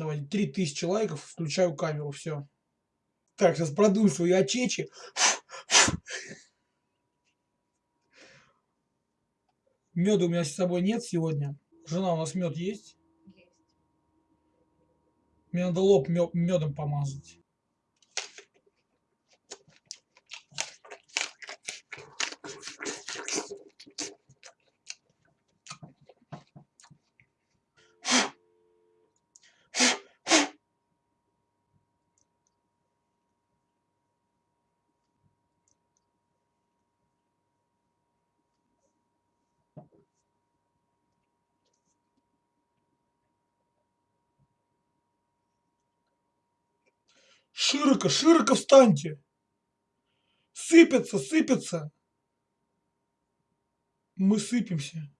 Давайте 3000 лайков, включаю камеру, все. Так, сейчас продую свои очечи. Меда у меня с собой нет сегодня. Жена, у нас мед есть? Есть. Мне надо лоб медом помазать. Широко, широко встаньте. Сыпется, сыпется. Мы сыпемся.